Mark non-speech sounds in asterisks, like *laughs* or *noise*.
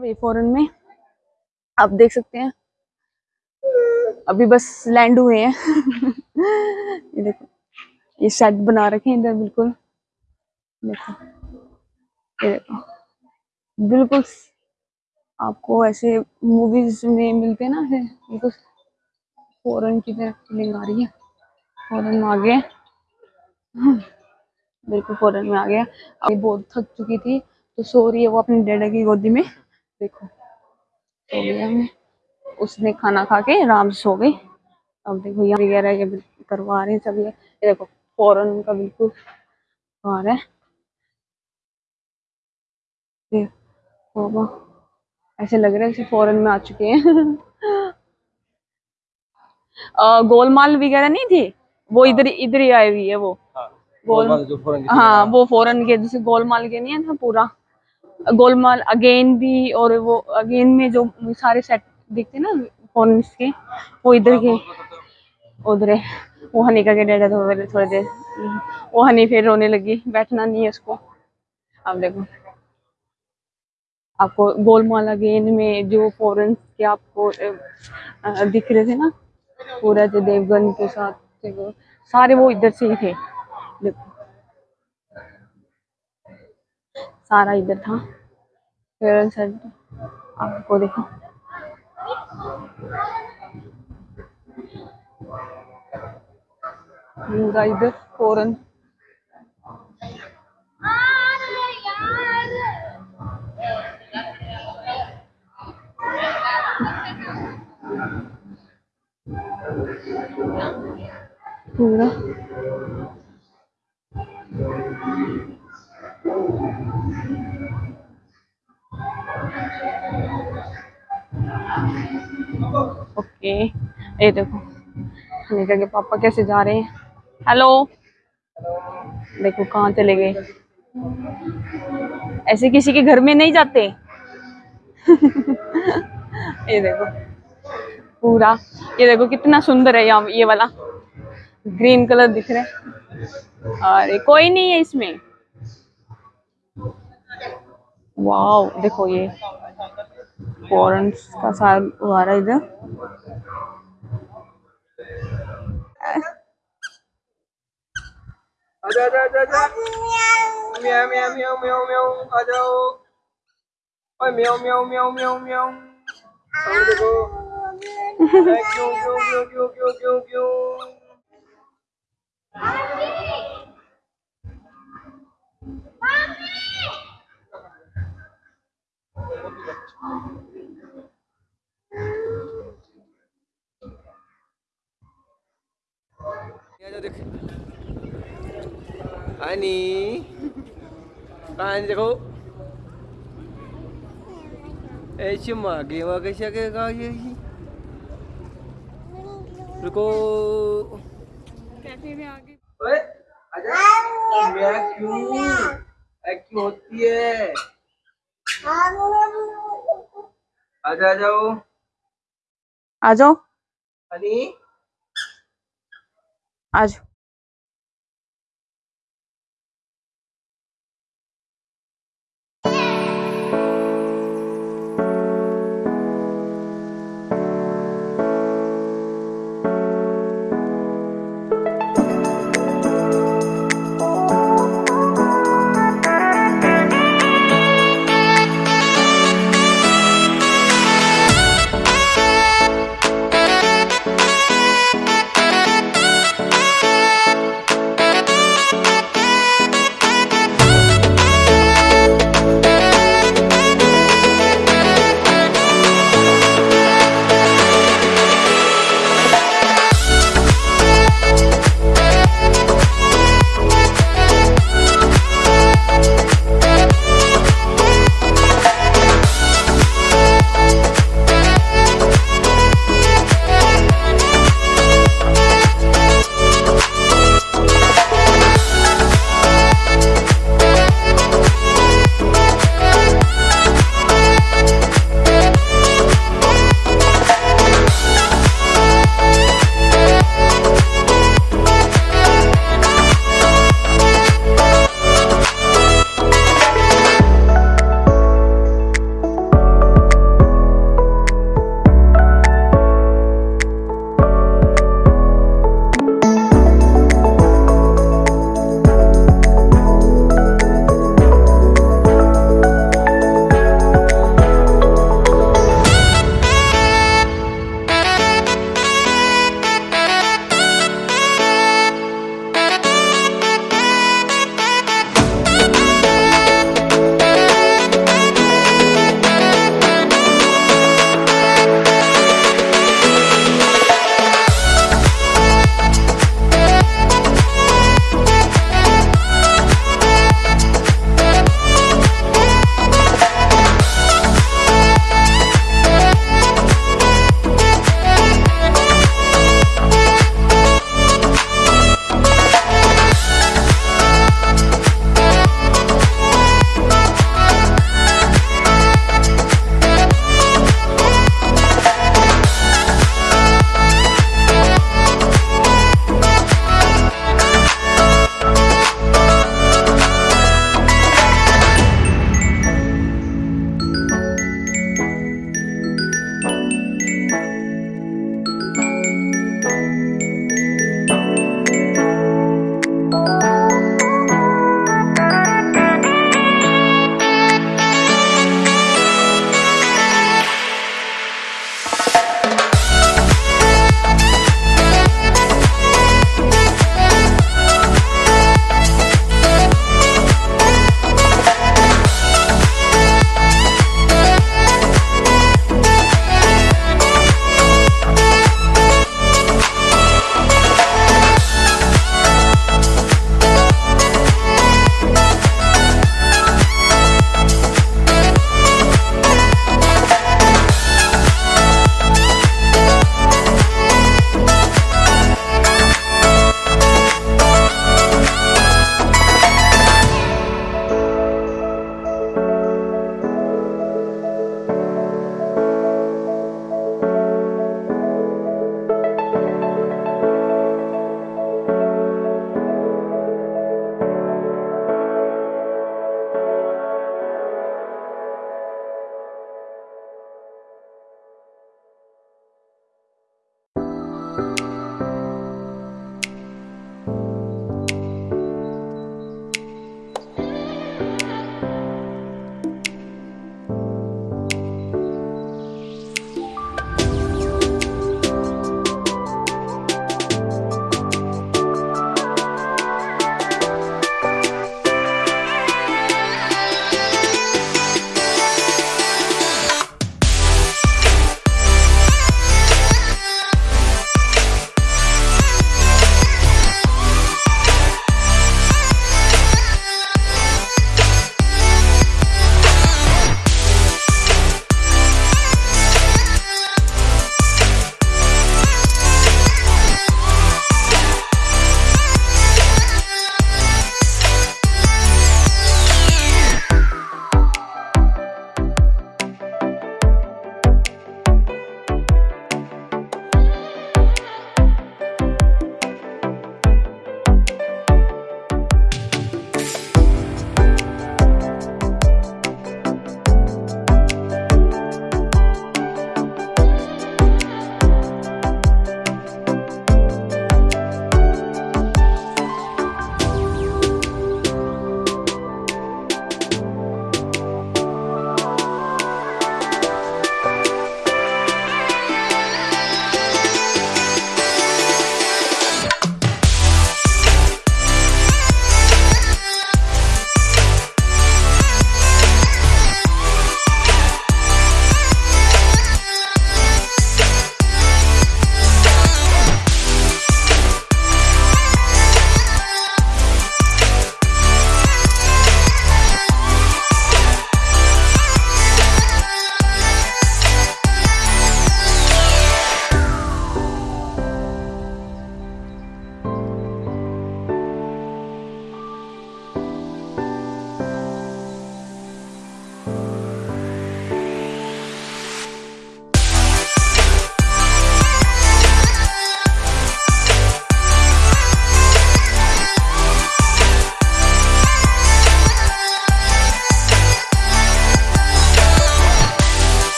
अभी फॉरन में। आप देख सकते हैं। अभी बस लैंड हुए हैं। *laughs* ये देखो, ये सेट बना रखे हैं इधर, बिल्कुल। देखो, ये देखो। बिल्कुल आपको ऐसे मूवीज़ में मिलते हैं ना, ऐसे बिल्कुल फॉरन की तरह फीलिंग आ रही है। फॉरन में आ गए *laughs* बिल्कुल फॉरन में आ गया अभी बहुत थक चुकी थी तो सो रही है वो अपनी डैडा की गोदी में। देखो। सो गया मैं उसने खाना खा के आराम से सो गई। अब देखो यहाँ वगैरह ये करवा रहे हैं सब ये देखो फॉरन का बिल्कुल बाहर है। ऐसे लग रहा है जैसे फॉरन में आ चुके हैं। *laughs* गोलमाल वगैरह नहीं थी? वो हाँ। इधर इधर ही आई हुई है वो। हाँ, गोल हाँ वो फॉरन के जैसे गोलमाल के नहीं है ना पूरा। गोलमाल अगेन भी और वो अगेन में जो सारे सेट दिखते ना फॉरन के, वो इधर के, उधर वो हनीका के डेढ़ थोड़े थोड़े देर, वो हनी फिर रोने लगी, बैठना नहीं है उसको। अब देखो। आपको गोलमाल अगेन में जो फॉरन के आपको दिख रहे थे ना, पूरा जो देवगन के साथ सारे वो इधर से ही थे। देखो सारा इधर था। फिर सर आपको देखो। इधर फ़ौरन। पूरा। ओके। ये देखो निका के पापा कैसे जा रहे हैं। हेलो। देखो, कहाँ चले गए। ऐसे किसी के घर में नहीं जाते। ये देखो, पूरा। ये देखो, कितना सुंदर है यहाँ, ये वाला। ग्रीन कलर दिख रहा है। अरे, कोई नहीं है इसमें। वाओ देखो ये फॉरन का साल आ रहा इधर। आजा आजा आजा आजा। म्याऊ म्याऊ म्याऊ म्याऊ म्याऊ आ जाओ। ओए म्याऊ म्याऊ म्याऊ म्याऊ म्याऊ। देखो। *laughs* क्यों क्यों क्यों क्यों क्यों क्यों? क्यों देखो। ऐसे मागे मागे से के का ये रुको। कैफ़े में आगे। ओए आजा। मैं क्यों? क्यों होती है? आजा जाओ। आ जाओ। आज आ